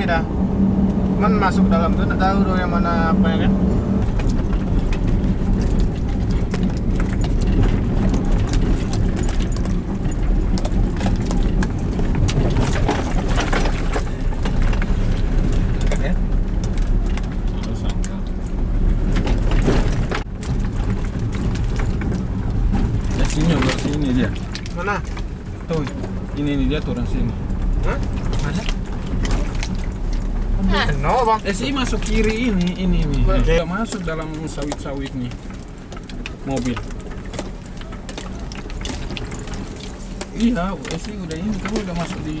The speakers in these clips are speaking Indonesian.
kami dah. Cuman masuk dalam tuh tahu dong yang mana apa ya kan. Sini sini dia. Mana? Tuh, ini nih dia turun sini. Hah? Mana? Bang. Eh sih masuk kiri ini, ini nih. Dia masuk dalam sawit-sawit nih. Mobil. Iya, eh sih udah ini kamu udah masuk di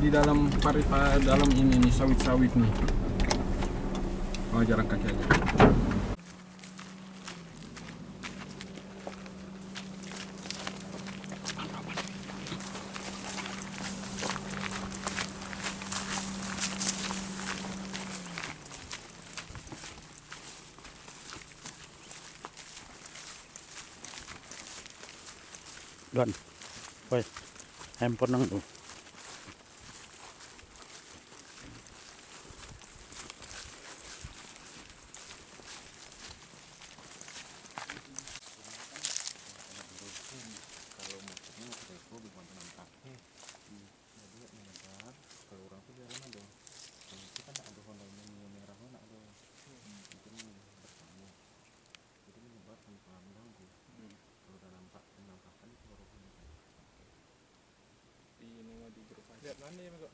di dalam paripa dalam ini nih sawit-sawit nih. Oh jalan kaki aja. Don. Woi. Handphone nang tuh. Lihat mana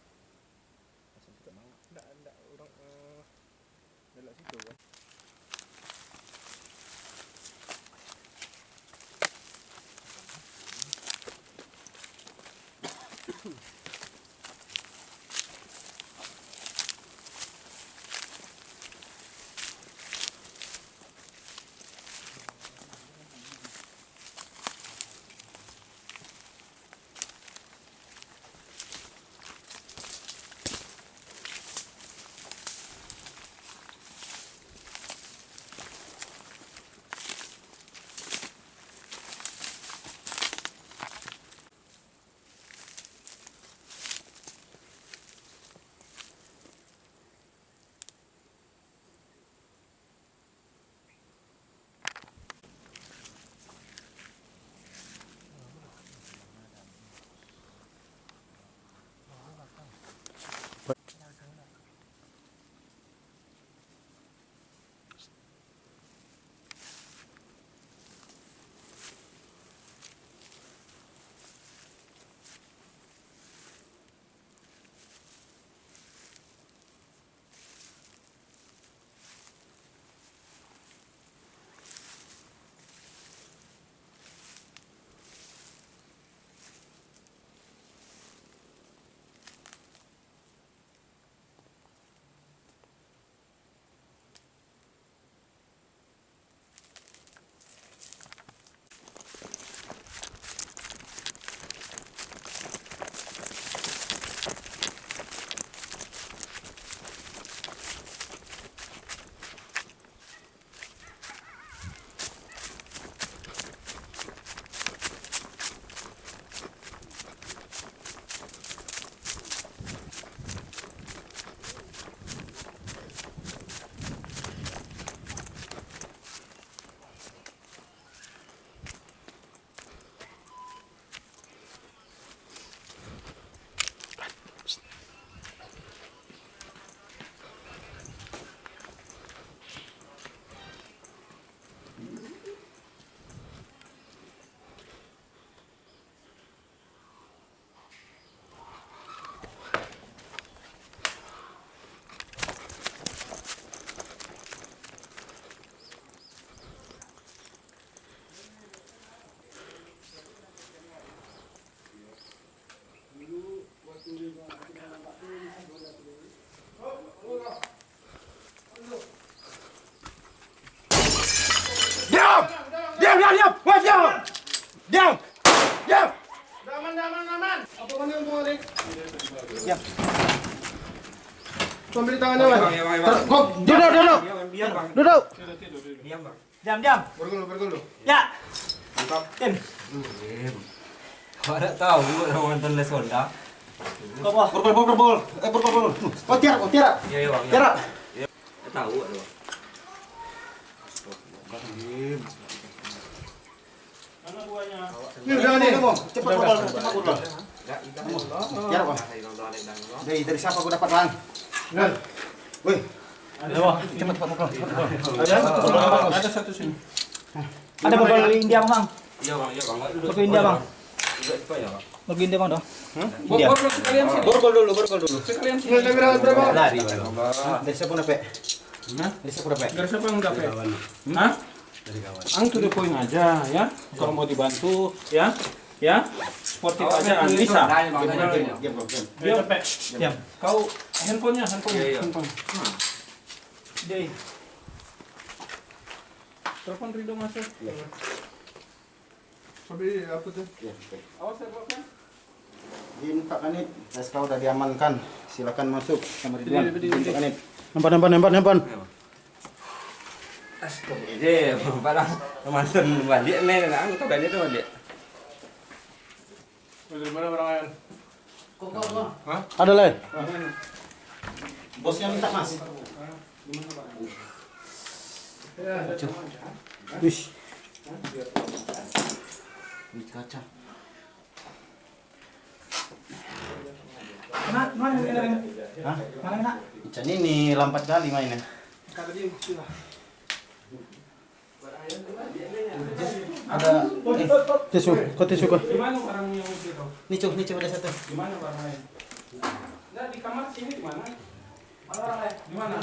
ambil tangannya, Wan. Ter- Kok duduk, duduk. Duduk. Diam, diam. Bergulu, bergulu. Ya. Tim. Kau ada tahu orang nonton Les Honda? Apa? Borgol, borgol. Eh, borgol, borgol. Oh, tiara, oh, tiara. Iya, iya, Bang. iya. Tiara. Ya, tahu ada, Bang. Ini udah nih, kamu. Cepat borgol, cepat Bang. Dari, dari siapa aku dapat, Bang? Cepat, cepat borgol. Ada, ada satu sini. Ada India, Bang. Iya bang, iya bang. India, Bang. Ya bang? India, Bang, dong. Borgol sekalian sini. Borgol dulu, borgol dulu. Sekalian sini. Lari, Dari siapa? Hah? Dari siapa dapat? Dari siapa dapat? Hah? Ang to the point aja ya. Kalau mau dibantu ya. Ya. Sportif aja Ang bisa. Diam. Diam. Kau handphonenya, handphone, Iya, iya. handphone. Deh. Telepon Rido masuk. Tapi apa tuh? Iya, oke. Awas ya. Din Pak Kanit, SK udah diamankan. Silakan masuk sama Ridwan. Berdiri. Pak Kanit. Nempan, nempan, nempan, nempan. Jadi, parang mantan balik nih, nah, aku balik tuh balik. Dari mana barang ayam? Ada leh. Bosnya minta Mas. Wih, Ini kaca. Mana, mana, mana, Hah? mana, mana? Ikan ini lambat kali mainnya. Ada eh, tisu, kau tisu kau. Di mana orang yang itu? nih cuy, nih cuy ada satu. Di mana barangnya? Nah, di kamar sini di mana? Di mana?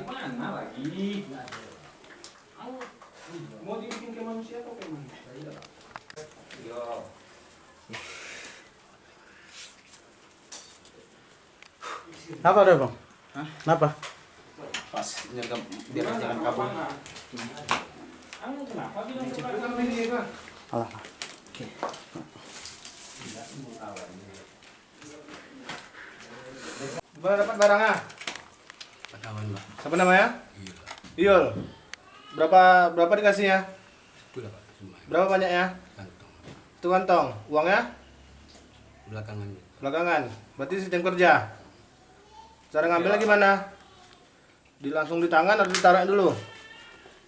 Di mana lagi? Mau dibikin ke manusia atau ke ada bang? Kenapa? Pas nyergap biar jangan kabur. Anu kenapa bilang ke Alah. Mana dapat barangnya? Kawan Pak. Siapa namanya? Iya. Iyul. Berapa berapa dikasihnya? Itu dapat semua. Berapa banyaknya? Kantong. Itu kantong. Uangnya? Belakangan Belakangan. Berarti sistem kerja. Cara ngambilnya gimana? Di langsung di tangan atau ditaruh dulu?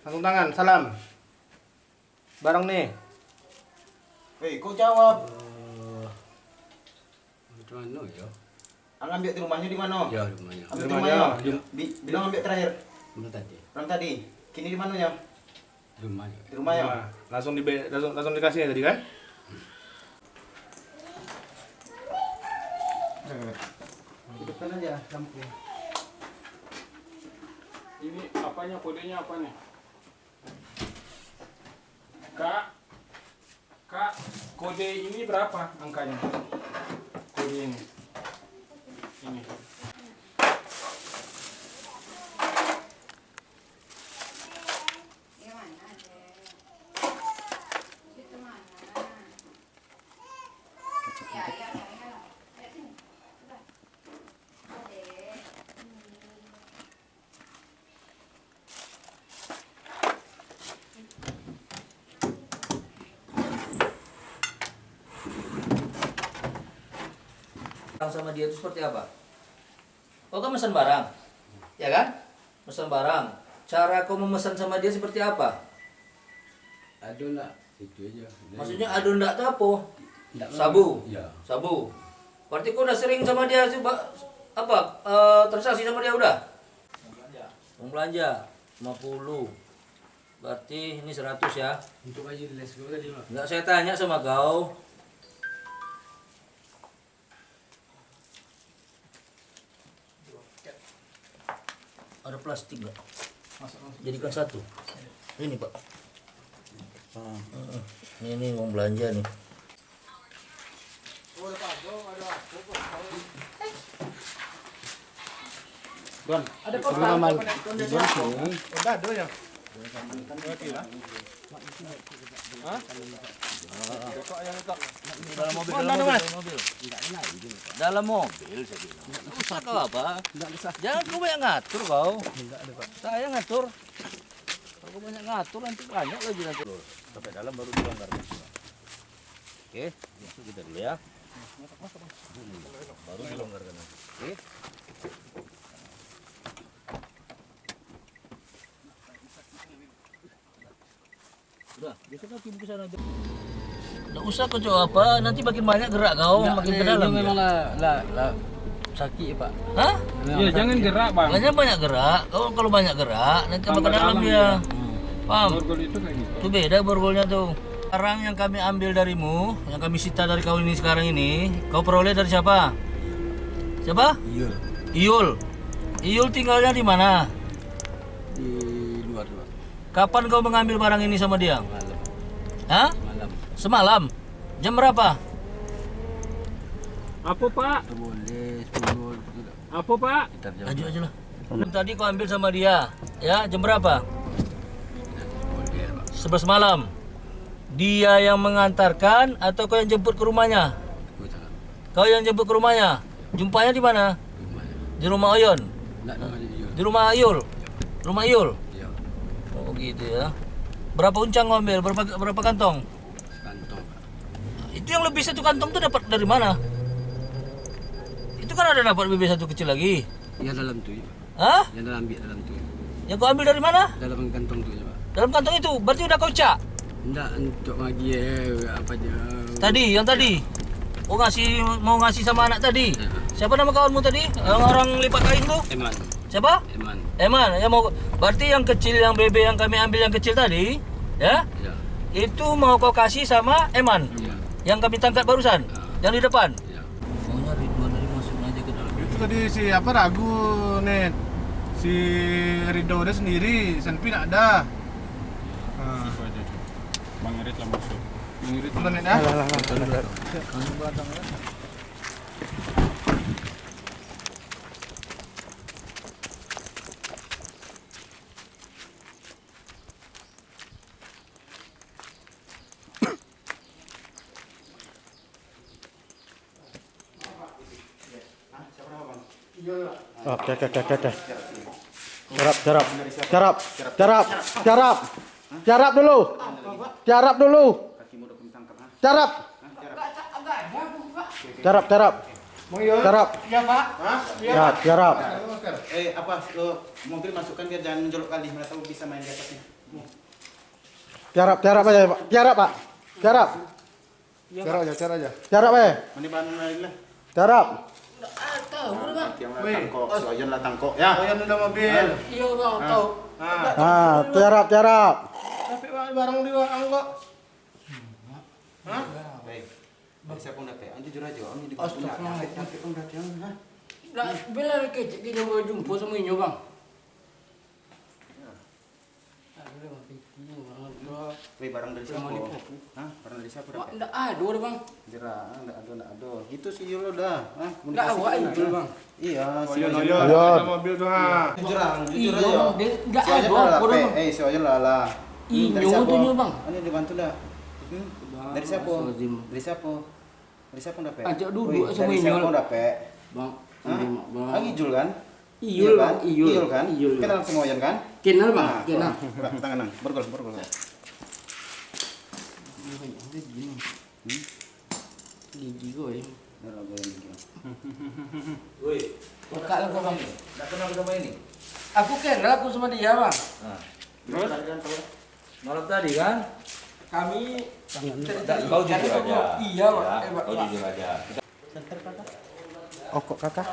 Langsung tangan. Salam. Barang nih. Hei, kau jawab. Macam mana ya? Ang ambil di rumahnya di mana? Ya rumahnya. Ambil Di di rumahnya. Bi- Bilang ambil terakhir. Belum tadi. Orang tadi. Kini di mananya? Rumahnya. Di rumahnya. Nah, langsung di langsung, langsung dikasih ya tadi kan? Hidupkan aja lampu. Ini apanya kodenya apa nih? Kak, kak, kode ini berapa angkanya? Kode ini, ini. Barang sama dia itu seperti apa? Kau kan pesan barang, ya kan? Pesan barang. Cara kau memesan sama dia seperti apa? Aduh nak. Itu aja. Maksudnya adu ndak tuh apa? Ndak Sabu. Ya. Sabu. Berarti kau udah sering sama dia coba apa? eh, transaksi sama dia udah? Uang belanja 50. Berarti ini 100 ya. Untuk aja di les gue tadi Pak. Enggak saya tanya sama kau. Ada plastik enggak? Jadikan satu. Ini pak. Ini ini uang belanja nih. Don, Ada Udah ada ya. Berarti ya. Dalam mobil, dalam mobil, dalam mobil. Usah kau apa? Jangan kau banyak ngatur kau. Saya ngatur. Kau banyak ngatur nanti banyak lagi nanti. sampai dalam baru dilonggarkan oke masuk kita dulu ya Hmm, baru dilonggarkan oke Udah, geser kaki ke sana aja. Nggak usah kau coba apa, nanti makin banyak gerak kau, makin ke dalam. ya. memang lah, lah, lah sakit pak. Hah? Iya, jangan gerak, Bang. Makanya banyak gerak. Kalau kalau banyak gerak, nanti ke dalam dia. Paham? Borgol itu kayak gitu. Itu beda borgolnya tuh. Sekarang yang kami ambil darimu, yang kami sita dari kau ini sekarang ini, kau peroleh dari siapa? Siapa? Iya. Iul. Iul tinggalnya di mana? Di. Kapan kau mengambil barang ini sama dia? Malam. Hah? Malam. Semalam. Jam berapa? Apa, Pak? Boleh sepuluh tidak. Apa, Pak? Jam. Aja aja lah. Tadi kau ambil sama dia, ya jam berapa? Boleh pak. Sebelas malam. Dia yang mengantarkan atau kau yang jemput ke rumahnya? Kau yang jemput ke rumahnya. Jumpanya di mana? Di rumah Oyon. Di rumah Ayul. Rumah Ayul. Gitu ya. Berapa uncang kau ambil? Berapa berapa kantong? Kantong. Itu yang lebih satu kantong tuh dapat dari mana? Itu kan ada dapat lebih satu kecil lagi. Yang dalam tu. ya. Hah? Yang dalam ambil dalam tu. Yang kau ambil dari mana? Dalam kantong tu ya pak. Dalam kantong itu. Berarti udah kau cak. Tidak untuk bagi eh, apa je. Tadi, yang tadi. Oh ngasih mau ngasih sama anak tadi. Ya. Siapa nama kawanmu tadi? Yang orang lipat kain tuh? Eman. Siapa? Eman. Eman, yang mau berarti yang kecil yang bebe yang kami ambil yang kecil tadi, ya? Ya. Itu mau kau kasih sama Eman Ya. yang kami tangkap barusan, yang di depan. Ya. Maunya Ridwan tadi masuk aja ke dalam. Itu tadi si apa ragu nih. Si Rido udah sendiri, Senpi nak ada. Nah. Cuk. Bang Irit lah masuk. Bang Irit itu nih dah. Oke, oke, oke, oke. Jarap, jarap. Jarap, jarap, jarap. Jarap dulu. Jarap dulu. Jarap. Jarap, jarap. Jarap. Iya, Pak. Hah? Ya, jarap. Eh apa? Mobil masukkan biar jangan menjolok kali. Mereka tahu bisa main di atasnya. Jarap, jarap aja, Pak. Jarap, Pak. Jarap. Aja, cara aja. Jarap aja. Mana bahan Yang tangkok, soalnya lah tangkok. Ya. Oh, yang udah mobil. Iya bang, tahu. Nah, Ah, jarap, jarap. tapi barang di kok. Hah? Baik. Baik siapa nak teh? Anjir jujur aja, ini di Astagfirullah. Tapi pun jangan. ha? Lah, bila kecik kita mau jumpa sama ini bang. Wei barang dari siapa? Hah? Barang dari siapa dapat? Tidak ada bang. Jera, enggak ada, enggak ada. Itu sih Yulo dah. Hah? Tidak awak itu bang. Iya, si Oyon, Oyon. oyon. Oyon. Ada mobil tuh, ha. Jujur ah, jujur Iya, aja. Nggak Si ada. Bang. Eh, si Oyon lah dari siapa? tuh, nyawa, Bang. Ini dibantu dah. Hmm? Dari siapa? Dari siapa? Dari siapa dah, Pe? Ajak duduk Wih, sama Dari Inyol. siapa dah, Pe? Bang. Bang. Ah, Ijul kan? Iyul, kan? Iyul. Iyul kan? Iyul. Kenal sama Oyon kan? Kenal bang, Nah, kenal. Bang, tangan nang. Borgol, borgol. Gigi gue. Dah lah, gue yang bikin. Woi, Buka lah kau bang. tidak kenal sama ini. Aku kenal aku sama dia bang. Nah, Terus? Malam tadi kan? Kami. Kau jujur aja. Iya Bang. kau jujur aja. Oh, kok kakak?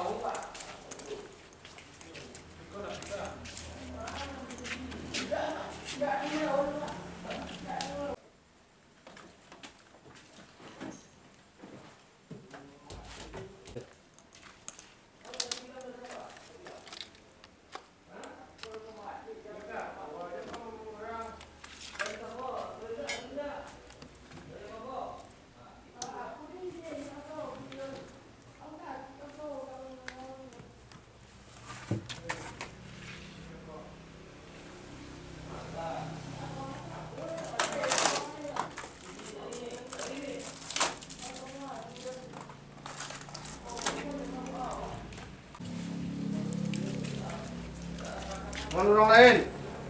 Mana orang lain?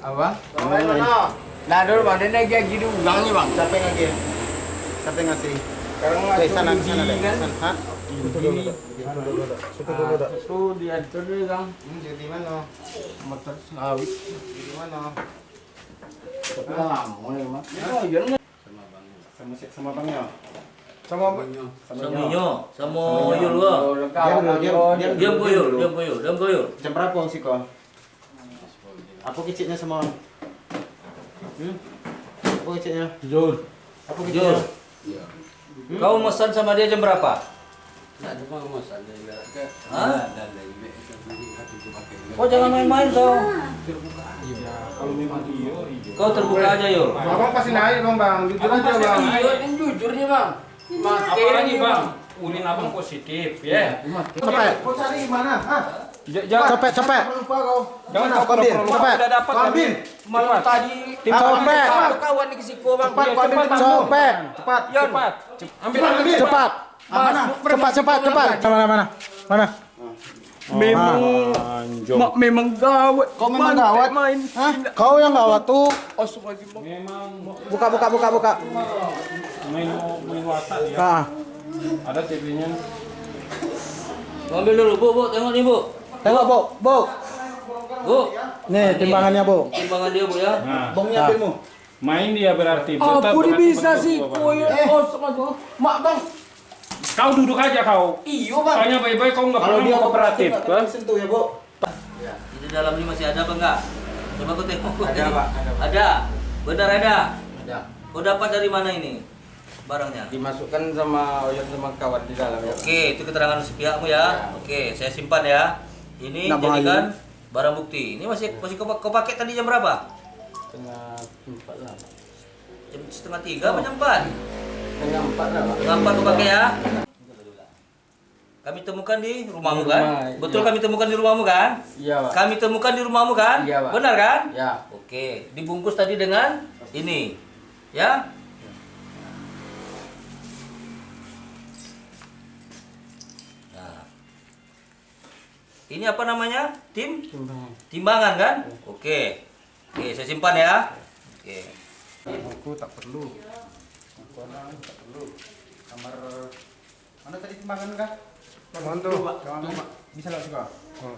Apa? Orang lain mana? Nah dulu bang, dia naik lagi bang. Siapa yang ngasih? Siapa yang ngasih? Sekarang Oke, sana, sana deh. kan. Situ dulu. Situ dulu. Situ dulu, Dok. Itu dia itu dia bang. Hmm, jadi mana? Motor sawit. Jadi mana? Tapi lama nih bang. Oh iya nggak? Sama sama bangnya. Sama Sama Nyo, sama Yul gua. Dulu, Yul, diam kau Yul, diam kau Yul. Jam berapa si kau? Apa kecilnya semua? Hmm? Apa kecilnya? Jujur. Apa kecilnya? Kau mesan sama dia jam berapa? Hah? Kau jangan main-main kau. Kau terbuka aja Yul. Abang pasti naik dong bang, jujur aja bang. Iya, kan jujurnya bang. Makin Apalagi nih bang, ulin abang positif ya. Cepet. Kau cari mana? Hah? Jangan Cepet, cepet. Lupa kau. jangan kau perlu Cepet. ambil. malam tadi Tim. Satu kawan di kesiko bang. Cepat, Iya, kau ambil cepat. Cepat. Cepat. Ambil Cepat, ambil. Cepat. Mana? Cepat, cepat, cepat. Mana, mana? Mana? Memang mak memang gawat. Kau memang gawat. main. Hah? Kau yang gawat tuh. Memang Buka, buka, buka, buka. main main watak dia. Ah, Ada TV-nya. Ambil dulu, Bu, Bu, tengok nih, Bu. Tengok, Bu. Bu. Bu, Nih, timbangannya, Bu. timbangan dia, Bu ya. Nah, Bongnya ambilmu. main dia berarti. Dia berarti bisa sih? Koyo astagfirullah. Mak bang. Kau duduk aja kau. Iyo bang. Tanya baik-baik kau nggak Kalau dia kooperatif. kan? sentuh ya, Bu. Di dalam ini masih ada apa enggak? Coba kau tengok. Ada, Pak, ada, Pak. Ada. Benar ada. Ada. Kau dapat dari mana ini? Barangnya. Dimasukkan sama Oyon sama kawan di dalam ya. Oke, itu keterangan sepihakmu ya. Oke, saya simpan ya. Ini bahaya. jadikan barang bukti. Ini masih masih kau, kau pakai tadi jam berapa? Tengah empat lah. Jam setengah tiga apa jam empat? Tengah empat lah. Pak. Setengah empat kau pakai ya. Kami temukan di rumahmu kan? Rumah, Betul iya. kami temukan di rumahmu kan? Iya pak. Kami temukan di rumahmu kan? Iya, Pak. Benar kan? Ya. Oke, dibungkus tadi dengan ini. Ya? Ini apa namanya? Tim? Timbangan kan? Oke. Oke, saya simpan ya. Oke. Aku tak perlu. Aku orang tak perlu. Kamar mana tadi timbangan kah? Bang tuh. Jangan Pak. Bisa lewat juga.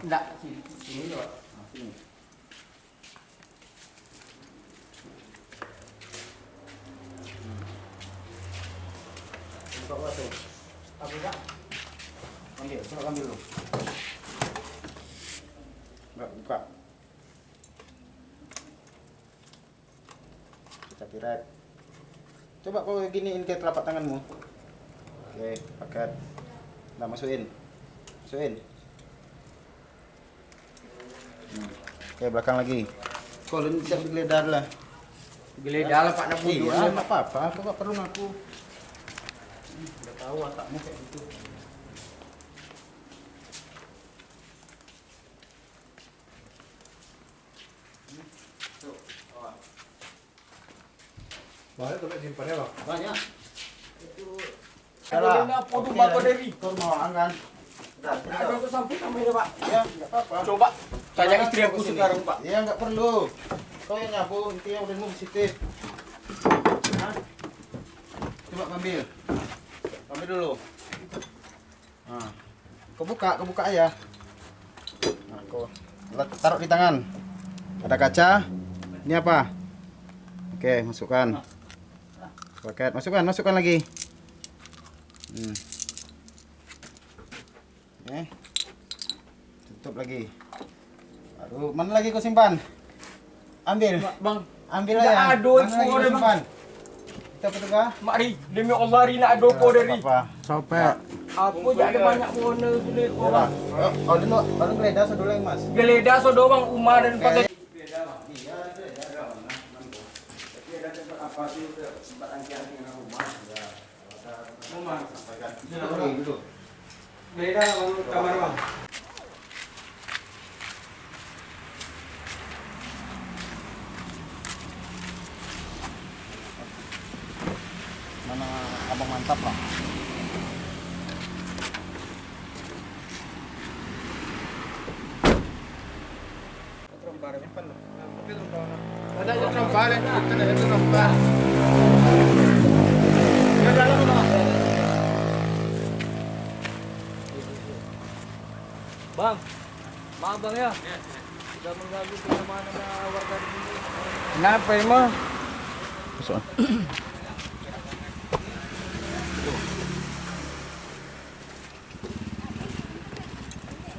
Enggak sih. Sini lewat. Nah, sini. Buka apa tuh? Apa kak? Ambil, coba ambil dulu. Enggak buka. Kita piret. Coba kau giniin ke telapak tanganmu. Oke, paket. Nah, masukin. Masukin. Hmm. Oke, belakang lagi. Kau lu siap digeledah lah. Geledah lah pak nak. Iya, nggak apa-apa. Aku nggak perlu ngaku. Udah tahu watakmu kayak gitu. Banyak tuh simpannya bang. Banyak. Yang apa tuh bapak dari? Mau kan? Yang sampai namanya pak. Ya, nggak apa-apa. Coba tanya istri aku Sini. sekarang pak. Ya, nggak perlu. Kau yang nyapu, intinya udah mau positif. Coba ambil. Ambil dulu. Nah. Kau buka, kau buka aja. Nah, kau taruh di tangan. Ada kaca. Ini apa? Oke, masukkan. Paket, masukkan, masukkan lagi. Hmm. Oke. Tutup lagi. Aduh, mana lagi kau simpan? Ambil. Bang, Ambil aja. ada Mana semua simpan? Kita tuh kah? mari demi Allah hari nak ada kau dari. Apa? Copet. Aku jadi ada banyak warna Ya lah. bang. Oh, oh dulu, baru geledah dulu yang mas. Geledah so doang Umar dan Oke. pakai Dulu. Geledah bang kamar bang. Mana abang mantap lah. Ada yang balik. Kan ada itu buka. Dia dalam Bang. Maaf bang ya. Sudah mengganggu kenyamanan warga di sini. Kenapa emang? Masuk.